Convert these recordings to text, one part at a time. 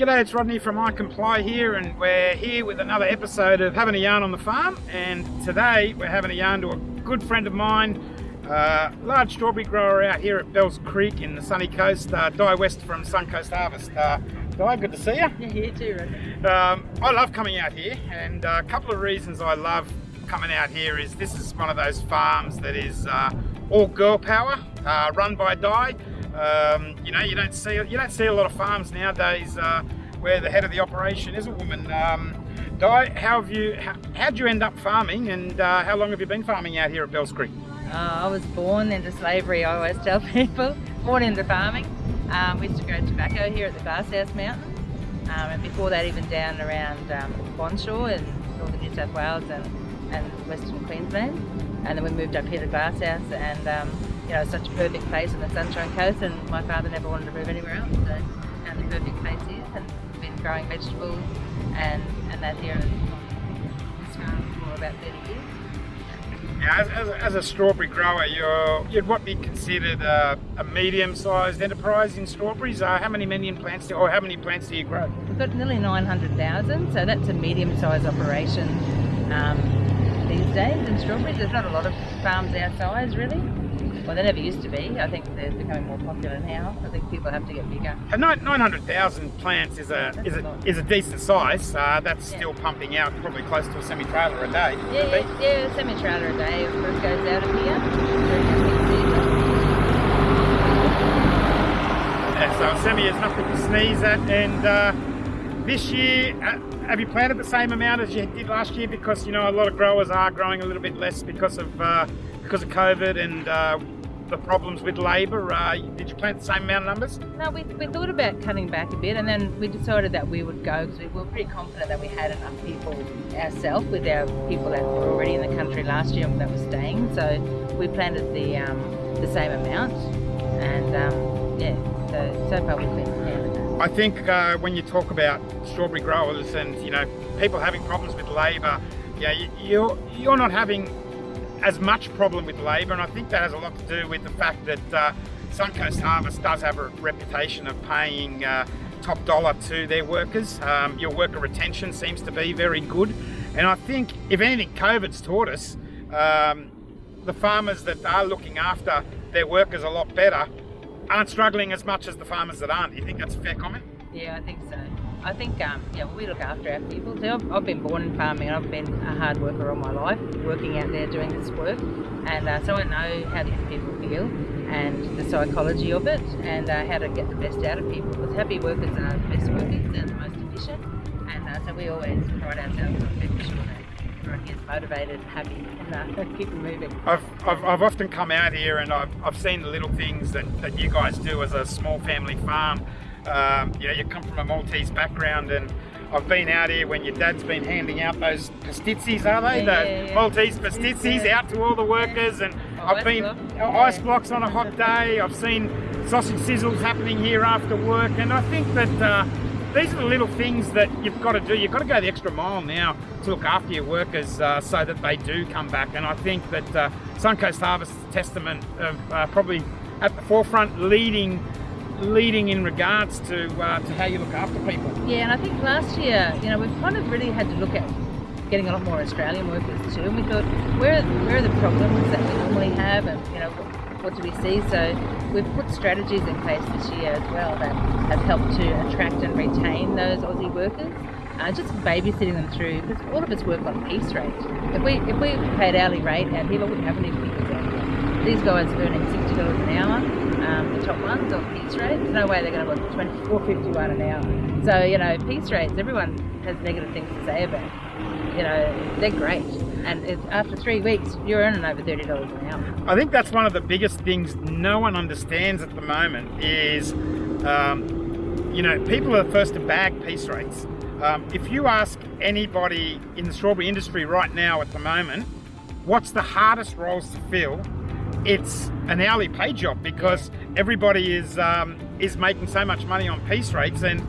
G'day, it's Rodney from I Comply here and we're here with another episode of Having a Yarn on the Farm and today we're having a yarn to a good friend of mine, uh, large strawberry grower out here at Bells Creek in the sunny coast, uh, Di West from Suncoast Harvest. Uh, Di, good to see you. Yeah, here too, Rodney. Um, I love coming out here and a couple of reasons I love coming out here is this is one of those farms that is uh, all girl power, uh, run by Di. Um, you know, you don't see you don't see a lot of farms nowadays uh, where the head of the operation is a woman. Um, Di, how have you? How, how'd you end up farming, and uh, how long have you been farming out here at Bells Creek? Uh, I was born into slavery. I always tell people, born into farming. Um, we used to grow tobacco here at the Glasshouse Mountains, um, and before that, even down around um, Bonshaw in northern New South Wales and, and western Queensland. And then we moved up here to Glasshouse, and um, you know, such a perfect place on the Sunshine Coast and my father never wanted to move anywhere else. So found the perfect place here and been growing vegetables and, and that here This farm for about 30 years. Yeah, as, as, a, as a strawberry grower, you're, you'd what be considered a, a medium-sized enterprise in strawberries? Uh, how many million plants, do, or how many plants do you grow? We've got nearly 900,000, so that's a medium-sized operation um, these days in strawberries. There's not a lot of farms our size, really. Well, they never used to be. I think they're becoming more popular now. I think people have to get bigger. And 900,000 plants is a is a, is a decent size. Uh, that's yeah. still pumping out probably close to a semi-trailer a day. Yeah, yeah, yeah semi-trailer a day goes out of here. Yeah, so a semi is nothing to sneeze at. And uh, this year, uh, have you planted the same amount as you did last year? Because you know a lot of growers are growing a little bit less because of uh, because of COVID and uh, the problems with labour. Uh, did you plant the same amount of numbers? No, we, we thought about cutting back a bit and then we decided that we would go because we were pretty confident that we had enough people ourselves with our people that were already in the country last year that were staying. So we planted the um, the same amount and um, yeah, so, so far we've been I think uh, when you talk about strawberry growers and you know people having problems with labour, yeah, you're you're not having as much problem with labour and I think that has a lot to do with the fact that uh, Suncoast Harvest does have a reputation of paying uh, top dollar to their workers. Um, your worker retention seems to be very good and I think if anything COVID's taught us um, the farmers that are looking after their workers a lot better aren't struggling as much as the farmers that aren't. Do you think that's a fair comment? Yeah, I think so. I think um, yeah, we look after our people. I've, I've, been born in farming and I've been a hard worker all my life, working out there doing this work. And uh, so I know how these people feel and the psychology of it and uh, how to get the best out of people. Because happy workers are the best workers and the most efficient. And uh, so we always pride ourselves on making sure that gets motivated, happy and uh, keep moving. I've, I've, I've, often come out here and I've, I've seen the little things that, that you guys do as a small family farm um, you know, you come from a Maltese background and I've been out here when your dad's been handing out those pastizzis, are they? Yeah, the yeah, yeah. Maltese pastizzis out to all the workers and oh, I've been block. ice blocks on a hot day. I've seen sausage sizzles happening here after work and I think that uh, these are the little things that you've got to do. You've got to go the extra mile now to look after your workers uh, so that they do come back. And I think that uh, Suncoast Harvest is a testament of uh, probably at the forefront leading leading in regards to uh, to how you look after people. Yeah, and I think last year, you know, we've kind of really had to look at getting a lot more Australian workers too, and we thought, where where are the problems that we normally have, and you know, what, do we see? So we've put strategies in place this year as well that have helped to attract and retain those Aussie workers. Uh, just babysitting them through because all of us work on piece rate. If we if we paid hourly rate here, I wouldn't have any people here. These guys are earning sixty dollars an hour um, the top ones on piece rates. There's no way they're going to look 24.51 an hour. So, you know, piece rates, everyone has negative things to say about. You know, they're great. And after three weeks, you're earning over $30 an hour. I think that's one of the biggest things no one understands at the moment is, um, you know, people are first to bag piece rates. Um, if you ask anybody in the strawberry industry right now at the moment, what's the hardest roles to fill, it's an hourly pay job because everybody is um, is making so much money on piece rates and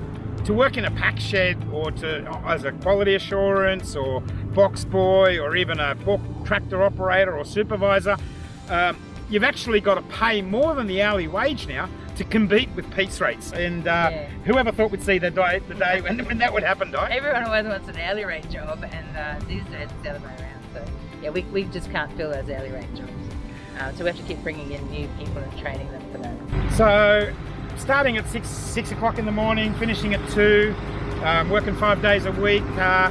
to work in a pack shed or to as a quality assurance or box boy or even a pork tractor operator or supervisor um, you've actually got to pay more than the hourly wage now to compete with piece rates. And uh, Yeah. whoever thought we'd see the day, the day when, when that would happen, Di? Everyone always wants an hourly rate job, and uh, these days it's the other way around. So yeah, we, we just can't fill those hourly rate jobs. Uh, so we have to keep bringing in new people and training them for that. So, starting at six six o'clock in the morning, finishing at two, um, working five days a week. Uh,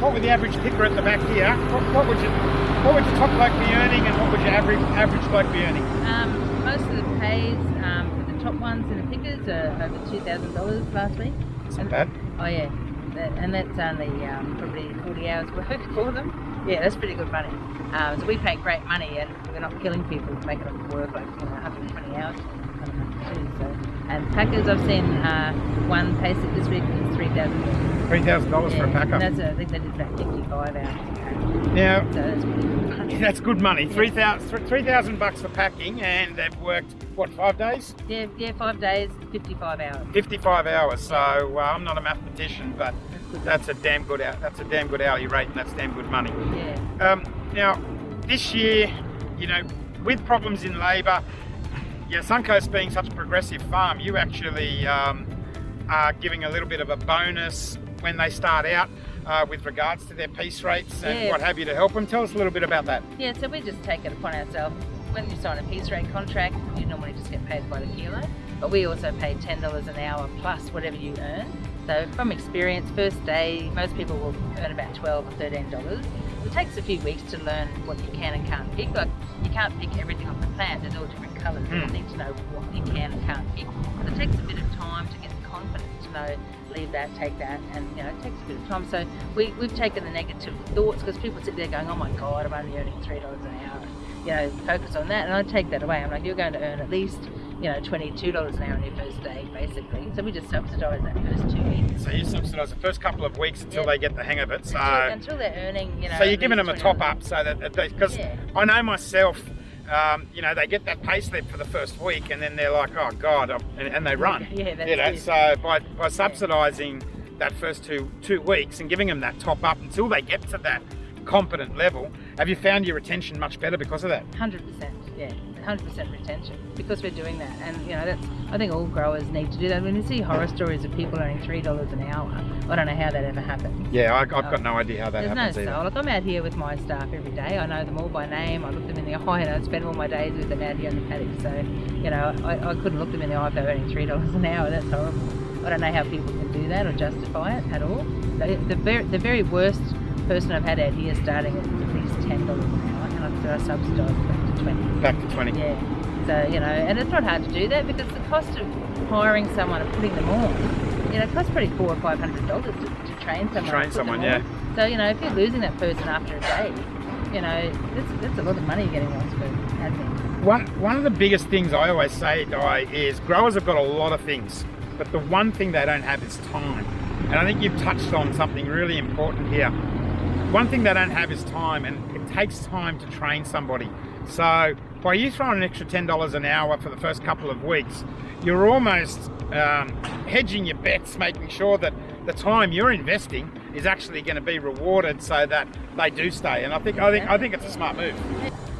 what would the average picker at the back here? What, what would you what would your top bloke be earning, and what would your average average bloke be earning? Um, most of the pays um, for the top ones in the pickers are over two thousand dollars last week. It's not bad. Oh yeah, that, and that's only um, probably 40 hours work for them. Yeah, that's pretty good money. Um, so we pay great money, and we're not killing people, making them work like you know, 120 hours. Too, so. And packers, I've seen uh, one pay slip this week was three thousand dollars. Three thousand dollars for a packer. that's a, I think they did about 55 hours. Now So that's good money. that's good money. Three thousand three thousand bucks for packing, and they've worked what five days? Yeah, yeah, five days, 55 hours. Fifty-five hours. So uh, I'm not a mathematician, but That's a damn good that's a damn good hourly rate, and that's damn good money. Yeah. Um, now, this year, you know, with problems in labour, yeah, Suncoast being such a progressive farm, you actually um, are giving a little bit of a bonus when they start out uh, with regards to their piece rates and Yeah. what have you to help them. Tell us a little bit about that. Yeah, so we just take it upon ourselves. When you sign a piece rate contract, you normally just get paid by the kilo, but we also pay $10 an hour plus whatever you earn. So from experience, first day, most people will earn about 12 or $13. It takes a few weeks to learn what you can and can't pick. Like, you can't pick everything off the plant, there's all different colours. You Hmm. need to know what you can and can't pick. But it takes a bit of time to know leave that, take that, and you know, it takes a bit of time. So we, we've taken the negative thoughts because people sit there going, oh my God, I'm only earning $3 an hour. You know, focus on that. And I take that away. I'm like, you're going to earn at least, you know, $22 an hour on your first day, basically. So we just subsidise that first two weeks. So you subsidise the first couple of weeks until Yeah. they get the hang of it. So, Until, until they're earning, you know. so you're giving them a top up so that because Yeah. I know myself. Um, you know, they get that pay slip for the first week, and then they're like, "Oh God," and, and they run. Yeah, that's you know, it. so by, by subsidising that first two two weeks and giving them that top up until they get to that competent level, have you found your retention much better because of that? Hundred percent, yeah, 100% retention because we're doing that. And you know that's I think all growers need to do that. When you see horror stories of people earning three dollars an hour. I don't know how that ever happened. Yeah I, have um, got no idea how that there's happens no soul. Either. like I'm out here with my staff every day. I know them all by name. I look them in the eye and I spend all my days with them out here in the paddock. So you know I, I couldn't look them in the eye if they're earning three dollars an hour. That's horrible. I don't know how people can do that or justify it at all. The, the, very, the very worst person I've had out here starting at least $10 an hour and I subsidise them. 20. Back to 20. Yeah. So, you know, and it's not hard to do that because the cost of hiring someone and putting them on, you know, costs pretty four or five hundred dollars to, to train someone. To train someone, yeah. On. So, you know, if you're losing that person after a day, you know, that's, that's a lot of money you're getting lost for admin. One, one of the biggest things I always say, Di, is growers have got a lot of things, but the one thing they don't have is time. And I think you've touched on something really important here. One thing they don't have is time, and takes time to train somebody. So by you throwing an extra ten dollars an hour for the first couple of weeks, you're almost um, hedging your bets, making sure that the time you're investing is actually going to be rewarded, so that they do stay. And I think I think I think it's a smart move.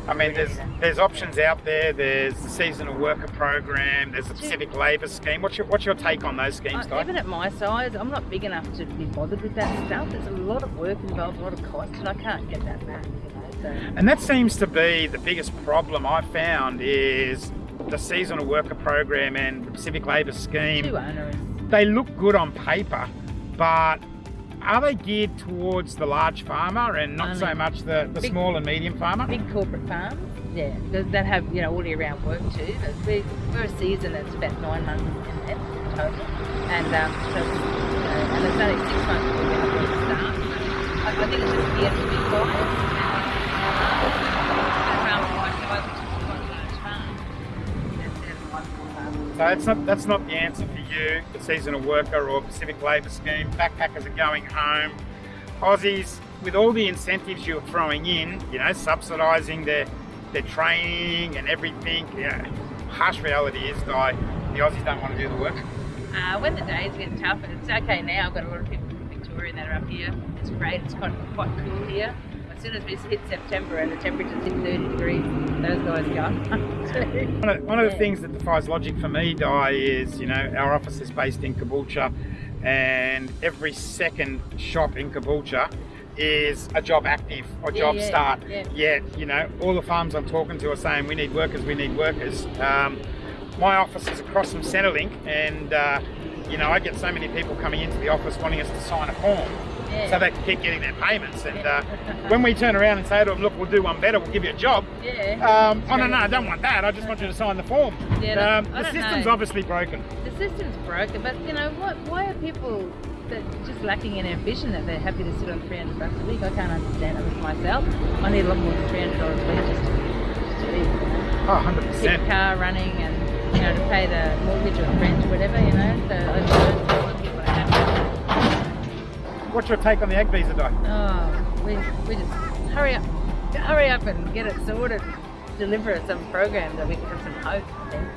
I mean, there's there's options out there. There's the seasonal worker program. There's the Pacific Labour Scheme. What's your what's your take on those schemes, Uh, Di? even at my size, I'm not big enough to be bothered with that stuff. There's a lot of work involved, a lot of cost, and I can't get that back, And that seems to be the biggest problem I found is the seasonal worker program and the Pacific Labour Scheme. too onerous. They look good on paper, but are they geared towards the large farmer and not so much the, the big- small and medium farmer? big corporate farms, yeah, that have you know all year round work too. But we, we're a season that's about nine months in total, and um, so, you know, and it's only six months before we have to start. So I, I think it's just geared for big buyers. So that's not that's not the answer for you, the seasonal worker or Pacific Labour Scheme. Backpackers are going home. Aussies, with all the incentives you're throwing in, you know, subsidising their their training and everything. Yeah, harsh reality is, guy, the Aussies don't want to do the work. Uh, when the days get tough, and it's okay now, I've got a lot of people from Victoria that are up here. It's great, it's quite, quite cool here. As soon as we hit September and the temperature's hit 30 degrees, those guys go. one of, one of the things that defies logic for me, Di, is you know our office is based in Caboolture, and every second shop in Caboolture is a jobactive or Yeah, job yeah, start. yeah. Yet, you know, all the farms I'm talking to are saying we need workers, we need workers. Um, my office is across from Centrelink, and uh, you know I get so many people coming into the office wanting us to sign a form Yeah. so they can keep getting their payments. And uh, when we turn around and say to them, look, we'll do one better, we'll give you a job. yeah. Um, oh no, no, I don't want that. I just want you to sign the form. Yeah, um, the system's know. obviously broken. The system's broken, but you know what? Why are people that just lacking in ambition that they're happy to sit on 300 bucks a week? I can't understand it with myself. I need a lot more than 300 dollars a week just to, just to live. Oh, 100 Keep percent. a car running and you know to pay the mortgage or rent or whatever. You know, so What's your take on the ag visa, Di? Oh, we, we just hurry up, hurry up and get it sorted. Deliver us some program that we can have some hope. I think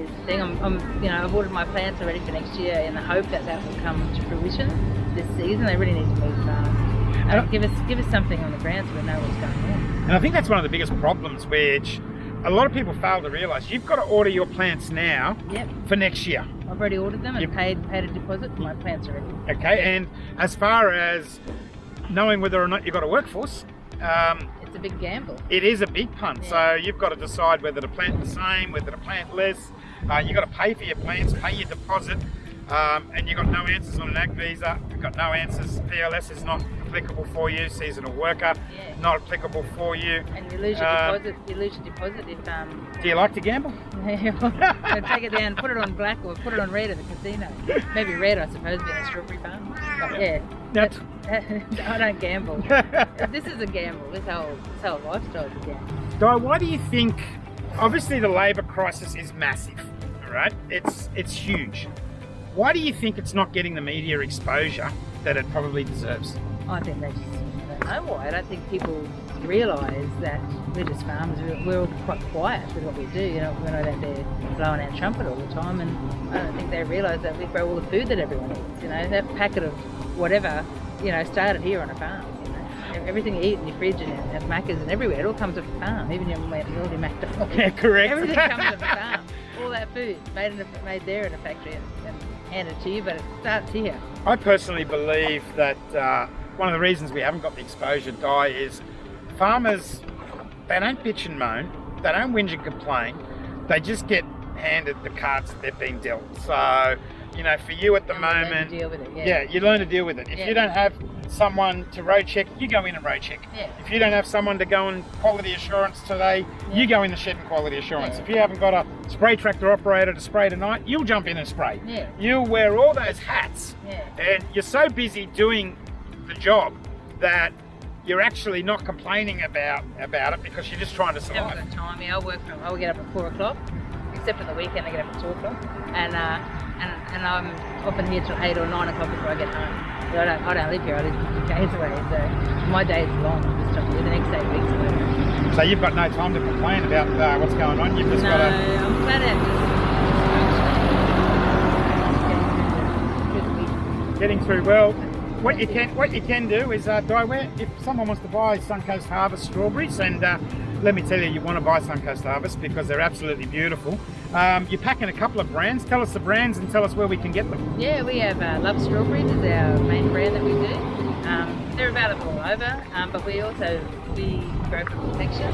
is the thing. I'm, I'm, you know, I've ordered my plants already for next year in the hope that that will come to fruition this season. They really need to move fast. Uh, give us, give us something on the ground so we know what's going on. And I think that's one of the biggest problems, which a lot of people fail to realise. You've got to order your plants now Yep, for next year. I've already ordered them and Yep. paid, paid a deposit. My plants are ready. Okay, and as far as knowing whether or not you've got a workforce, um, It's a big gamble. it is a big punt. Yeah. So you've got to decide whether to plant the same, whether to plant less. Uh, you've got to pay for your plants, pay your deposit, um, and you've got no answers on an ag visa. You've got no answers. PLS is not applicable for you. Seasonal worker, Yeah. not applicable for you. And you lose your Uh, deposit. You lose your deposit if um, Do you like to gamble? so take it down, put it on black or put it on red at the casino. Maybe red, I suppose, being a strawberry farm. But yeah, That's I don't gamble. this is a gamble. This whole this whole lifestyle is a gamble. Di, why do you think? Obviously, the labour crisis is massive. All right, it's it's huge. Why do you think it's not getting the media exposure that it probably deserves? I think they just don't know why. I don't think people realise that we're just farmers. We're, we're all quite quiet with what we do. You know, we're not out there blowing our trumpet all the time, and I don't think they realise that we grow all the food that everyone eats. You know, that packet of whatever, you know, started here on a farm. You know, everything you eat in your fridge and at Macca's and everywhere, it all comes off a farm. Even your your McDonald's. Yeah, correct. Everything comes from the farm. All that food made in a, made there in a factory and, and handed to you, but it starts here. I personally believe that uh, one of the reasons we haven't got the exposure, Di is farmers, they don't bitch and moan, they don't whinge and complain, they just get handed the cards that they've been dealt. So, you know, for you at the And we learn to moment, deal with it. yeah. Yeah. you learn to deal with it. If Yeah. you don't have someone to road check, you go in and road check. Yeah. If you don't have someone to go and quality assurance today, you go in the shed and quality assurance. If you haven't got a spray tractor operator to spray tonight, you'll jump in and spray. Yeah. You'll wear all those hats and you're so busy doing the job that you're actually not complaining about about it because you're just trying to survive. got time. Yeah, I work from. I get up at four o'clock, except for the weekend. I get up at two o'clock, and uh, and and I'm often here till eight or nine o'clock before I get home. But I don't. I don't live here. I live 50 k's away, so my day is long. This time of year. The next eight weeks. Away. So you've got no time to complain about uh, what's going on. You've just No, got to. I'm glad at just. Getting through well. What you can what you can do is uh, Di, where if someone wants to buy Suncoast Harvest strawberries, and uh, let me tell you, you want to buy Suncoast Harvest because they're absolutely beautiful. Um, you're packing a couple of brands. Tell us the brands and tell us where we can get them. Yeah, we have uh, Love Strawberries is our main brand that we do. Um, they're available all over, um, but we also we grow for Perfection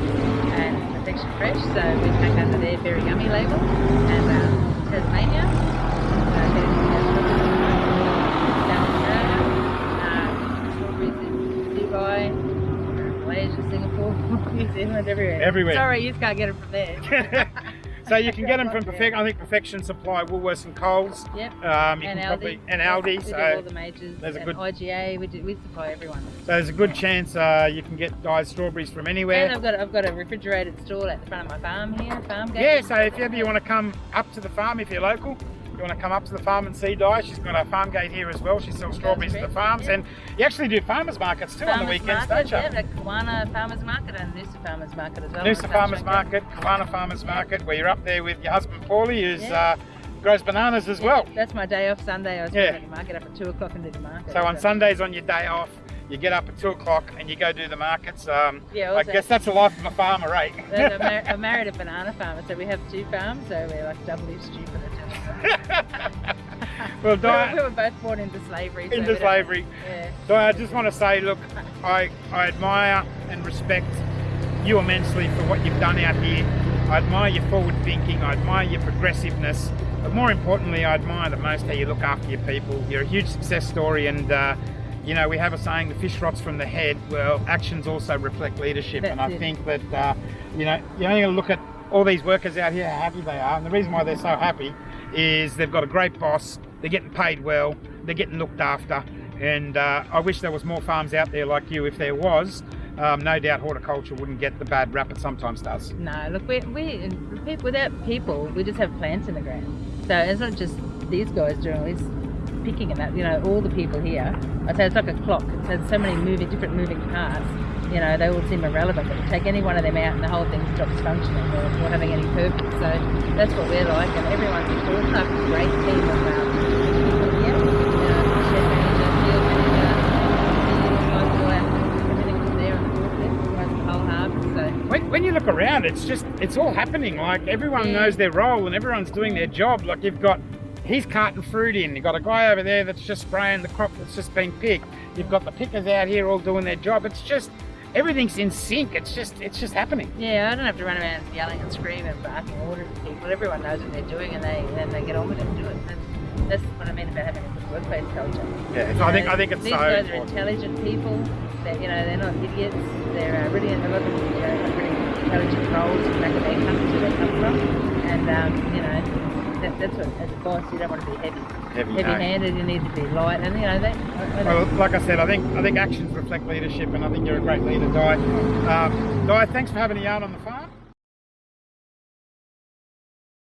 and Perfection Fresh, so we pack under their Very Yummy label. And um, Tasmania, uh, there's, uh, South Australia, uh, strawberries in Dubai, Malaysia, Singapore, New Zealand, everywhere. Everywhere. Sorry, you just can't get it from there. so you can get them from Perfect. I think Perfection Supply, Woolworths and Coles. Yep. Um, you and can Aldi. probably and We Aldi. do all the majors. there's a and good- IGA. We do. We supply everyone. so there's a good chance uh, you can get dyed strawberries from anywhere. And I've got I've got a refrigerated stall at the front of my farm here, farm gate. Yeah, so if ever you want to come up to the farm, if you're local, you want to come up to the farm and see Di, she's got a farm gate here as well. She sells strawberries at the farms, yeah. and you actually do farmers markets too on the weekends, market, don't you? Yeah, the Kawana Farmers Market and Noosa Farmers Market as well. Noosa Farmers Market, Kawana Farmers Market, where you're up there with your husband Paulie, who's uh, grows bananas as Yeah, well. That's my day off Sunday. I was Yeah. at the market up at two o'clock and do the market. So on Sundays, on your day off, you get up at two o'clock and you go do the markets. Um, Yeah, I guess that's the life of a farmer, right? I'm, mar- I'm married a banana farmer, so we have two farms, so we're like doubly stupid well, we, Di, were, we were both born into slavery. so into slavery. Yeah. I just want to say, look, I, I admire and respect you immensely for what you've done out here. I admire your forward thinking. I admire your progressiveness. But more importantly, I admire the most how you look after your people. You're a huge success story, and uh, you know we have a saying: "The fish rots from the head." Well, actions also reflect leadership, and I it. think that uh, you know you only got to look at all these workers out here, how happy they are, and the reason why they're so happy is they've got a great boss. They're getting paid well. They're getting looked after, and uh, I wish there was more farms out there like you. If there was, um, no doubt horticulture wouldn't get the bad rap it sometimes does. No, look, we, we without people, we just have plants in the ground. So it's not just these guys doing all this picking and that. You know, all the people here. I say it's like a clock. It's has so many moving, different moving parts. You know, they all seem irrelevant. But you take any one of them out, and the whole thing stops functioning or, or having any purpose. So that's what we're like, and everyone's all like a great team of um, people here. You know, chef manager, field manager, guys all everything was there on the forklift, the whole harvest. So. When, when you look around, it's just it's all happening. Like everyone Yeah. knows their role and everyone's doing their job. Like you've got he's carting fruit in. You've got a guy over there that's just spraying the crop that's just been picked. You've got the pickers out here all doing their job. It's just everything's in sync. It's just it's just happening. Yeah, I don't have to run around yelling and screaming and barking orders at people. Everyone knows what they're doing and they then they get on with it and do it. And that's what I mean about having a good workplace culture. Yeah, so I think I think it's These so guys are intelligent people. They're, you know, they're not idiots. They're uh, really, a lot of them you know, have really intelligent roles back in their countries where they come from. And, um, you know, that, that's what, as a boss, you don't want to be heavy. Heavy, Heavy-handed, you need to be light. And, you know, I- I- Well, like I said, I think I think actions reflect leadership, and I think you're a great leader, Di. Um, Di, thanks for having a yarn on the farm.